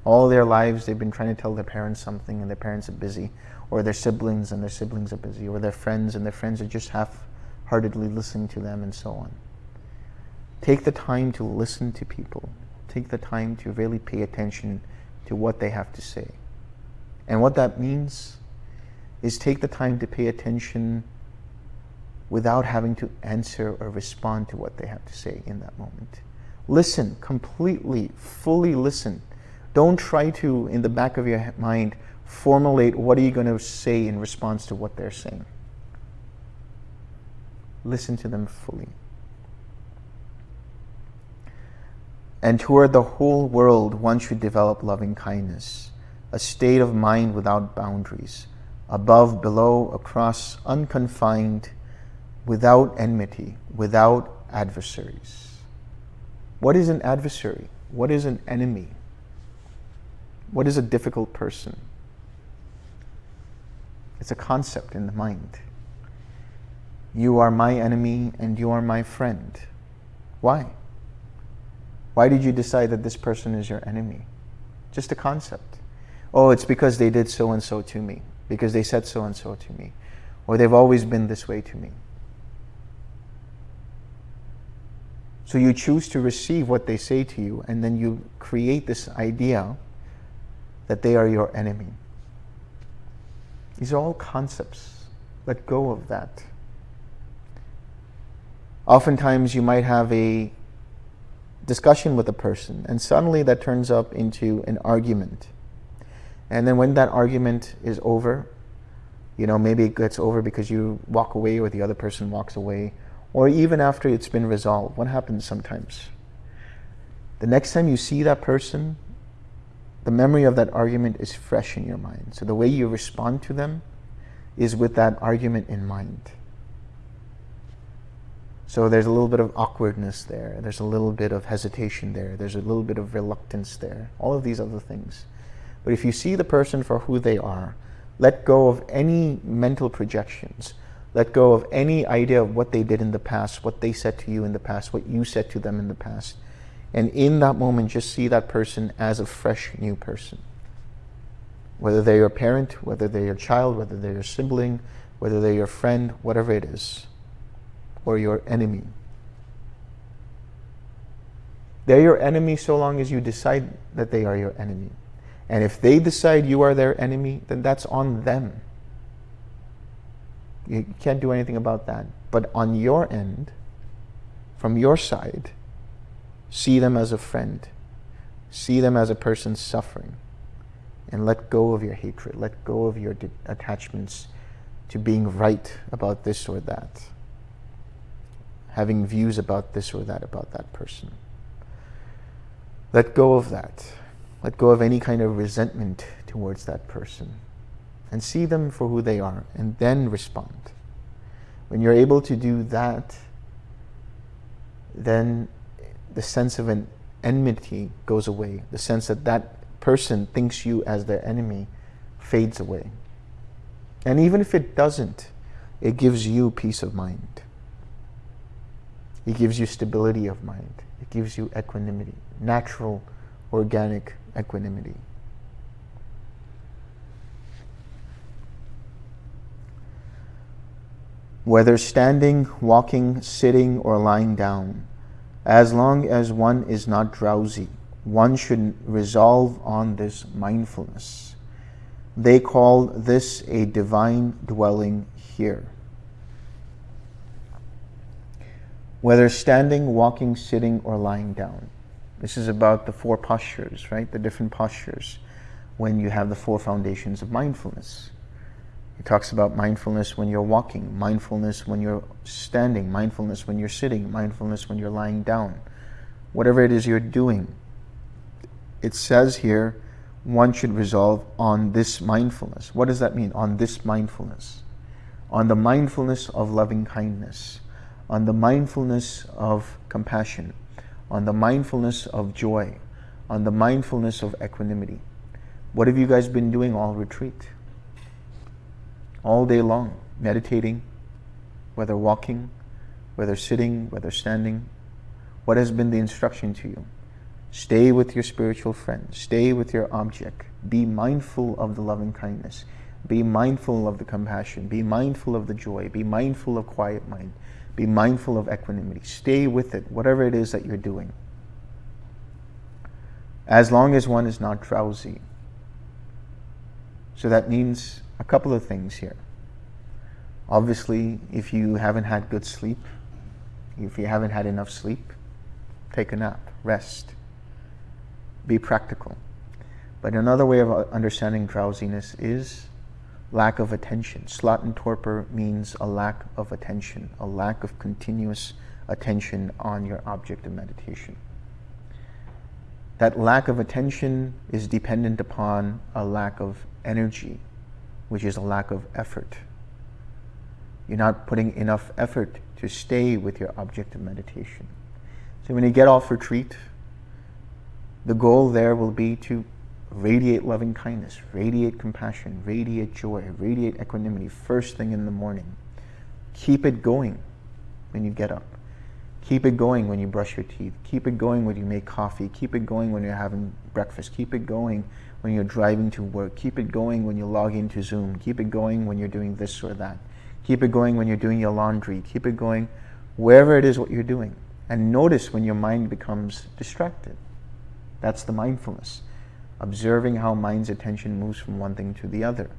All their lives, they've been trying to tell their parents something and their parents are busy, or their siblings and their siblings are busy, or their friends and their friends are just half-heartedly listening to them and so on. Take the time to listen to people. Take the time to really pay attention to what they have to say. And what that means is take the time to pay attention without having to answer or respond to what they have to say in that moment. Listen completely, fully listen. Don't try to, in the back of your mind, formulate what are you going to say in response to what they're saying. Listen to them fully. And toward the whole world, one should develop loving kindness, a state of mind without boundaries, above, below, across, unconfined, without enmity, without adversaries. What is an adversary? What is an enemy? What is a difficult person? It's a concept in the mind. You are my enemy and you are my friend. Why? Why did you decide that this person is your enemy? Just a concept. Oh, it's because they did so-and-so to me. Because they said so-and-so to me. Or they've always been this way to me. So you choose to receive what they say to you, and then you create this idea that they are your enemy. These are all concepts. Let go of that. Oftentimes you might have a discussion with a person and suddenly that turns up into an argument. And then when that argument is over, you know, maybe it gets over because you walk away or the other person walks away, or even after it's been resolved, what happens sometimes? The next time you see that person, the memory of that argument is fresh in your mind. So the way you respond to them is with that argument in mind. So there's a little bit of awkwardness there. There's a little bit of hesitation there. There's a little bit of reluctance there. All of these other things. But if you see the person for who they are, let go of any mental projections. Let go of any idea of what they did in the past, what they said to you in the past, what you said to them in the past. And in that moment, just see that person as a fresh new person. Whether they're your parent, whether they're your child, whether they're your sibling, whether they're your friend, whatever it is or your enemy. They're your enemy so long as you decide that they are your enemy. And if they decide you are their enemy, then that's on them. You can't do anything about that. But on your end, from your side, see them as a friend. See them as a person suffering. And let go of your hatred. Let go of your attachments to being right about this or that having views about this or that about that person. Let go of that. Let go of any kind of resentment towards that person and see them for who they are and then respond. When you're able to do that, then the sense of an enmity goes away. The sense that that person thinks you as their enemy fades away. And even if it doesn't, it gives you peace of mind. It gives you stability of mind. It gives you equanimity, natural, organic equanimity. Whether standing, walking, sitting, or lying down, as long as one is not drowsy, one should resolve on this mindfulness. They call this a divine dwelling here. Whether standing, walking, sitting, or lying down. This is about the four postures, right? The different postures when you have the four foundations of mindfulness. He talks about mindfulness when you're walking, mindfulness when you're standing, mindfulness when you're sitting, mindfulness when you're lying down. Whatever it is you're doing, it says here one should resolve on this mindfulness. What does that mean? On this mindfulness. On the mindfulness of loving kindness, on the mindfulness of compassion, on the mindfulness of joy, on the mindfulness of equanimity. What have you guys been doing all retreat? All day long, meditating, whether walking, whether sitting, whether standing. What has been the instruction to you? Stay with your spiritual friend. Stay with your object. Be mindful of the loving kindness. Be mindful of the compassion. Be mindful of the joy. Be mindful of quiet mind. Be mindful of equanimity. Stay with it, whatever it is that you're doing. As long as one is not drowsy. So that means a couple of things here. Obviously, if you haven't had good sleep, if you haven't had enough sleep, take a nap, rest, be practical. But another way of uh, understanding drowsiness is lack of attention. Sloth and torpor means a lack of attention, a lack of continuous attention on your object of meditation. That lack of attention is dependent upon a lack of energy which is a lack of effort. You're not putting enough effort to stay with your object of meditation. So when you get off retreat, the goal there will be to radiate loving kindness, radiate compassion, radiate joy, radiate equanimity first thing in the morning. Keep it going when you get up. Keep it going when you brush your teeth. Keep it going when you make coffee. Keep it going when you're having breakfast. Keep it going when you're driving to work. Keep it going when you log into Zoom. Keep it going when you're doing this or that. Keep it going when you're doing your laundry. Keep it going wherever it is what you're doing. And notice when your mind becomes distracted. That's the mindfulness. Observing how mind's attention moves from one thing to the other.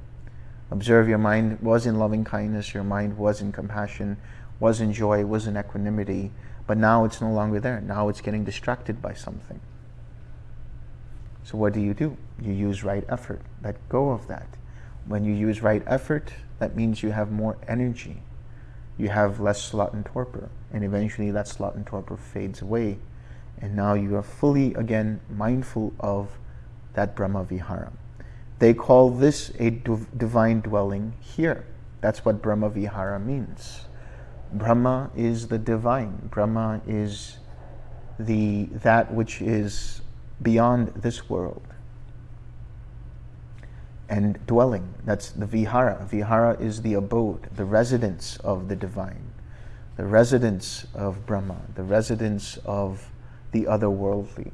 Observe your mind was in loving kindness, your mind was in compassion, was in joy, was in equanimity, but now it's no longer there. Now it's getting distracted by something. So what do you do? You use right effort. Let go of that. When you use right effort, that means you have more energy. You have less sloth and torpor. And eventually that sloth and torpor fades away. And now you are fully, again, mindful of that Brahma Vihara. They call this a divine dwelling here. That's what Brahma Vihara means. Brahma is the divine. Brahma is the that which is beyond this world. And dwelling, that's the vihara. Vihara is the abode, the residence of the divine, the residence of Brahma, the residence of the otherworldly.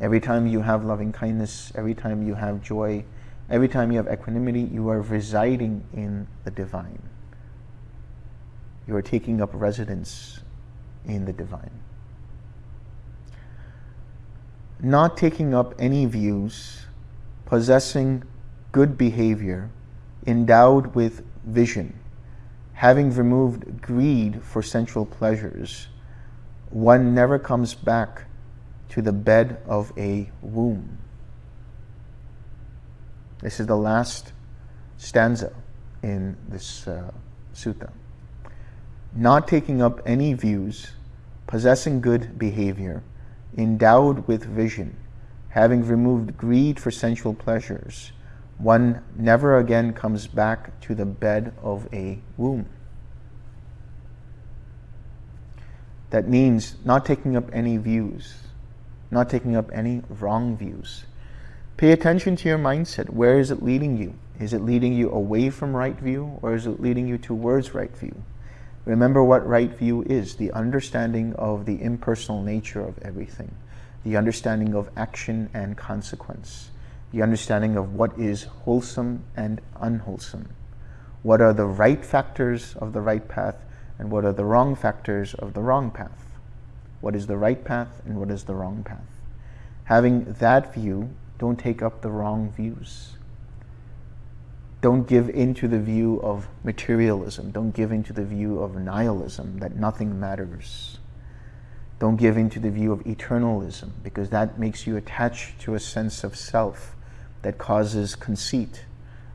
Every time you have loving kindness, every time you have joy, every time you have equanimity, you are residing in the divine. You are taking up residence in the divine not taking up any views, possessing good behavior, endowed with vision, having removed greed for sensual pleasures, one never comes back to the bed of a womb. This is the last stanza in this uh, sutta. Not taking up any views, possessing good behavior, endowed with vision, having removed greed for sensual pleasures, one never again comes back to the bed of a womb. That means not taking up any views, not taking up any wrong views. Pay attention to your mindset. Where is it leading you? Is it leading you away from right view or is it leading you towards right view? Remember what right view is the understanding of the impersonal nature of everything, the understanding of action and consequence, the understanding of what is wholesome and unwholesome, what are the right factors of the right path and what are the wrong factors of the wrong path, what is the right path and what is the wrong path. Having that view, don't take up the wrong views. Don't give into the view of materialism. Don't give into the view of nihilism, that nothing matters. Don't give into the view of eternalism, because that makes you attached to a sense of self that causes conceit,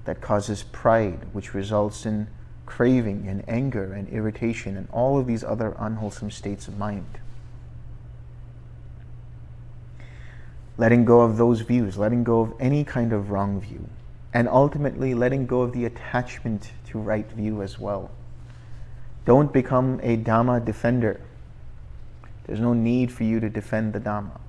that causes pride, which results in craving and anger and irritation and all of these other unwholesome states of mind. Letting go of those views, letting go of any kind of wrong view, and ultimately letting go of the attachment to right view as well. Don't become a Dhamma defender. There's no need for you to defend the Dhamma.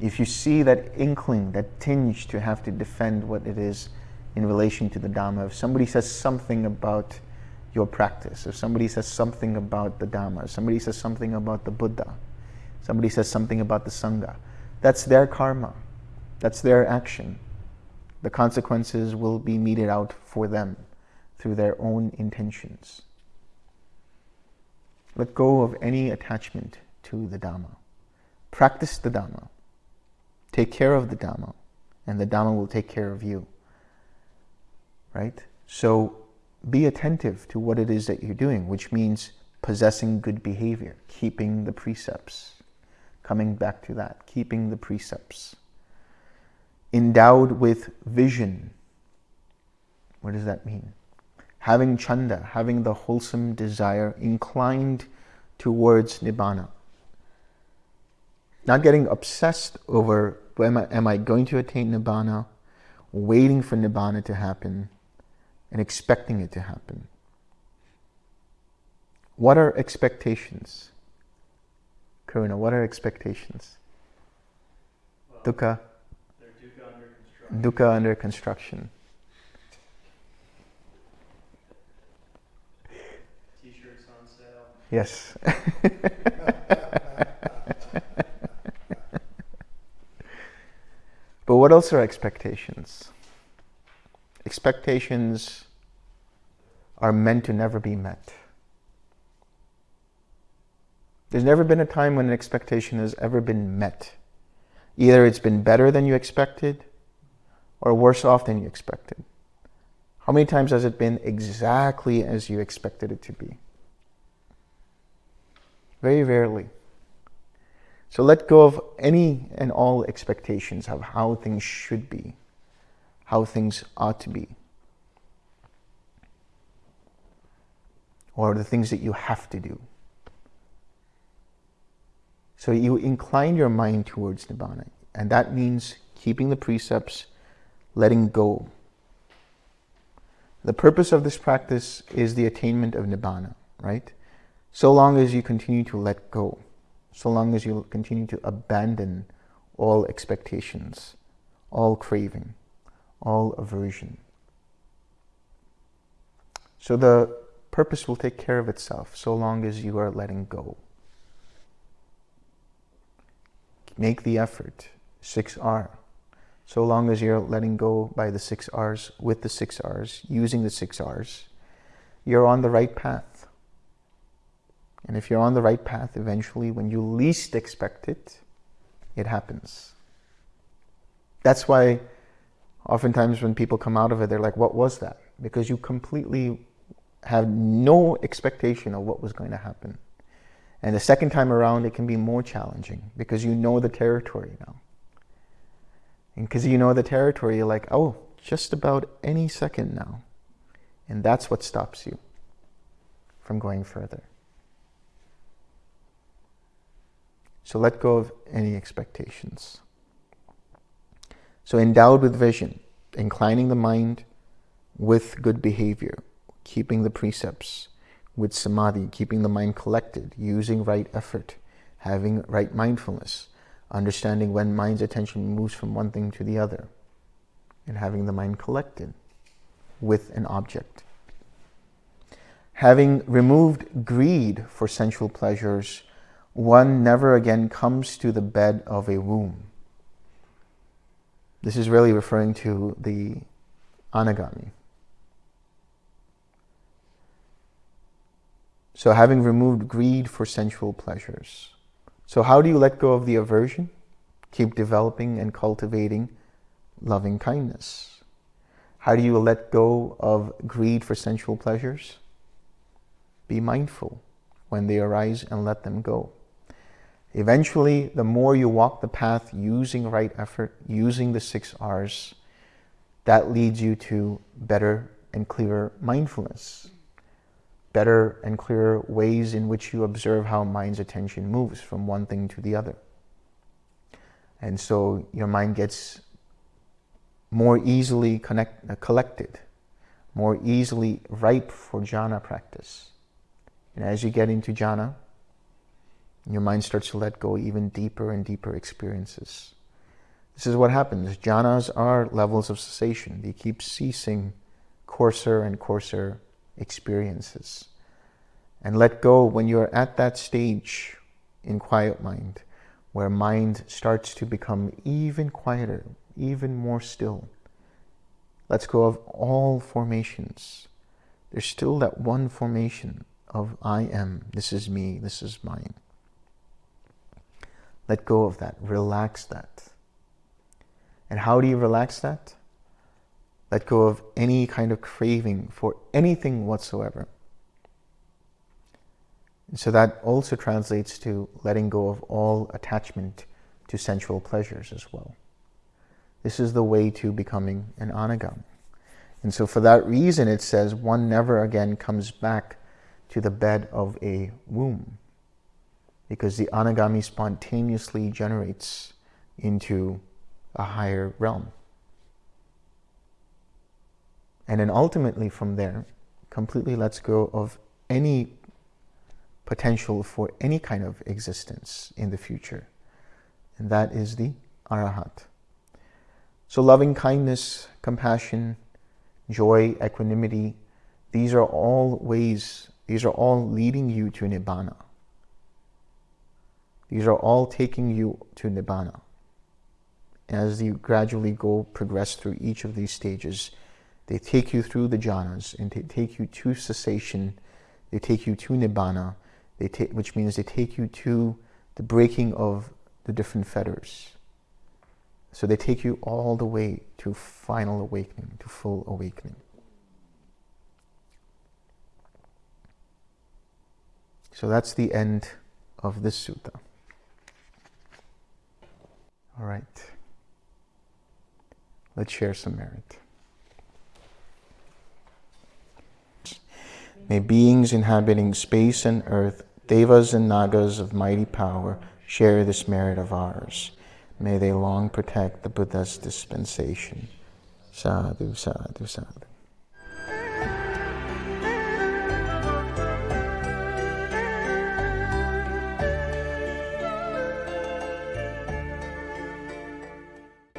If you see that inkling, that tinge to have to defend what it is in relation to the Dhamma, if somebody says something about your practice, if somebody says something about the Dhamma, somebody says something about the Buddha, somebody says something about the Sangha, that's their karma. That's their action the consequences will be meted out for them through their own intentions. Let go of any attachment to the Dhamma. Practice the Dhamma. Take care of the Dhamma, and the Dhamma will take care of you. Right? So be attentive to what it is that you're doing, which means possessing good behavior, keeping the precepts. Coming back to that, keeping the precepts endowed with vision. What does that mean? Having chanda, having the wholesome desire inclined towards nibbana. Not getting obsessed over am I, am I going to attain nibbana, waiting for nibbana to happen, and expecting it to happen. What are expectations? Karuna, what are expectations? Well, Dukkha? Dukkha under construction. T-shirts on sale. Yes. but what else are expectations? Expectations are meant to never be met. There's never been a time when an expectation has ever been met. Either it's been better than you expected, or worse off than you expected? How many times has it been exactly as you expected it to be? Very rarely. So let go of any and all expectations of how things should be, how things ought to be, or the things that you have to do. So you incline your mind towards Nibbana, and that means keeping the precepts, letting go. The purpose of this practice is the attainment of Nibbana, right? So long as you continue to let go, so long as you continue to abandon all expectations, all craving, all aversion. So the purpose will take care of itself so long as you are letting go. Make the effort. 6R so long as you're letting go by the six R's, with the six R's, using the six R's, you're on the right path. And if you're on the right path, eventually, when you least expect it, it happens. That's why oftentimes when people come out of it, they're like, what was that? Because you completely have no expectation of what was going to happen. And the second time around, it can be more challenging because you know the territory now. And because you know the territory, you're like, oh, just about any second now. And that's what stops you from going further. So let go of any expectations. So endowed with vision, inclining the mind with good behavior, keeping the precepts, with samadhi, keeping the mind collected, using right effort, having right mindfulness, understanding when mind's attention moves from one thing to the other, and having the mind collected with an object. Having removed greed for sensual pleasures, one never again comes to the bed of a womb. This is really referring to the anagami. So having removed greed for sensual pleasures. So how do you let go of the aversion? Keep developing and cultivating loving kindness. How do you let go of greed for sensual pleasures? Be mindful when they arise and let them go. Eventually, the more you walk the path using right effort, using the six R's, that leads you to better and clearer mindfulness, better and clearer ways in which you observe how mind's attention moves from one thing to the other. And so your mind gets more easily connect, uh, collected, more easily ripe for jhana practice. And as you get into jhana, your mind starts to let go even deeper and deeper experiences. This is what happens. Jhanas are levels of cessation. They keep ceasing coarser and coarser experiences. And let go when you're at that stage in quiet mind, where mind starts to become even quieter, even more still. Let's go of all formations. There's still that one formation of I am, this is me, this is mine. Let go of that. Relax that. And how do you relax that? Let go of any kind of craving for anything whatsoever. And so that also translates to letting go of all attachment to sensual pleasures as well. This is the way to becoming an anagami. And so for that reason, it says one never again comes back to the bed of a womb because the anagami spontaneously generates into a higher realm. And then ultimately from there, completely lets go of any potential for any kind of existence in the future. And that is the arahat. So loving kindness, compassion, joy, equanimity, these are all ways, these are all leading you to Nibbana. These are all taking you to Nibbana. As you gradually go, progress through each of these stages, they take you through the jhanas and they take you to cessation, they take you to Nibbana, they take, which means they take you to the breaking of the different fetters. So they take you all the way to final awakening, to full awakening. So that's the end of this sutta. All right. Let's share some merit. May beings inhabiting space and earth, devas and nagas of mighty power, share this merit of ours. May they long protect the Buddha's dispensation. Sadhu, sadhu, sadhu.